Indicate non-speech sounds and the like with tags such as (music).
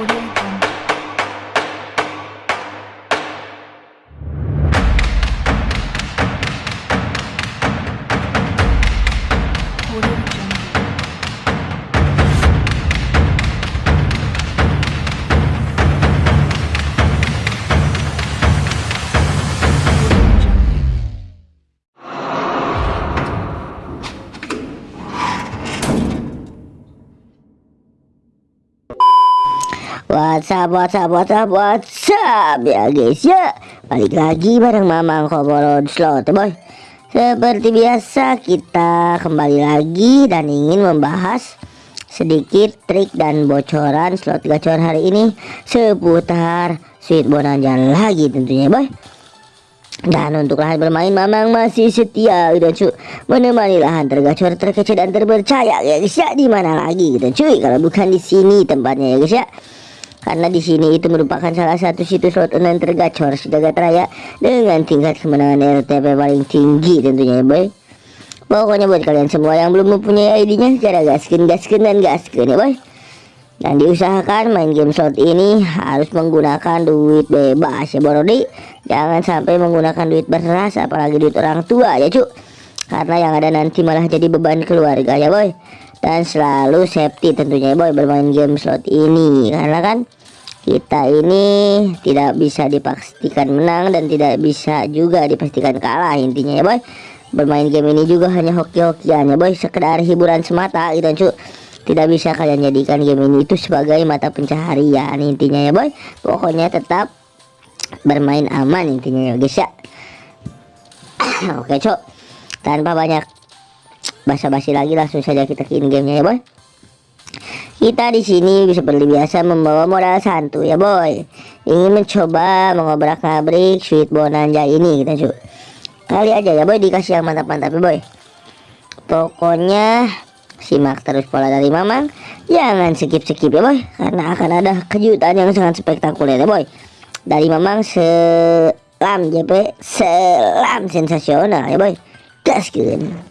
Audio WhatsApp, WhatsApp, WhatsApp, WhatsApp ya guys ya. Balik lagi bareng Mamang Komoron Slot boy. Seperti biasa kita kembali lagi dan ingin membahas sedikit trik dan bocoran slot gacor hari ini Seputar Sweet Bonanza lagi tentunya ya boy. Dan untuk lahan bermain Mamang masih setia gitu cuy Menemani lahan tergacor terkece dan terpercaya ya guys ya. Di mana lagi gitu cuy? Kalau bukan di sini tempatnya ya guys ya karena di sini itu merupakan salah satu situs slot online tergacor sejagat raya dengan tingkat kemenangan RTP paling tinggi tentunya ya boy. Pokoknya buat kalian semua yang belum mempunyai ID-nya secara gaskin, gaskin dan gaskin ya boy. Dan diusahakan main game slot ini harus menggunakan duit bebas ya Borodi. Jangan sampai menggunakan duit beras apalagi duit orang tua ya cuk. Karena yang ada nanti malah jadi beban keluarga ya boy dan selalu safety tentunya ya boy bermain game slot ini karena kan kita ini tidak bisa dipastikan menang dan tidak bisa juga dipastikan kalah intinya ya boy. Bermain game ini juga hanya hoki-hokian ya boy. Sekedar hiburan semata gitu cu. Tidak bisa kalian jadikan game ini itu sebagai mata pencaharian intinya ya boy. Pokoknya tetap bermain aman intinya ya guys ya. (coughs) Oke cok tanpa banyak basa-basi lagi langsung saja kita ke in gamenya ya boy kita di sini seperti biasa membawa modal santu ya boy. Ingin mencoba mengobrak ngabrik sweet bonanza ini kita cu kali aja ya boy dikasih yang mantap-mantap ya boy. Pokoknya simak terus pola dari mamang. Jangan skip-skip ya boy karena akan ada kejutan yang sangat spektakuler ya boy. Dari mamang selam JP selam sensasional ya boy. Gaskeun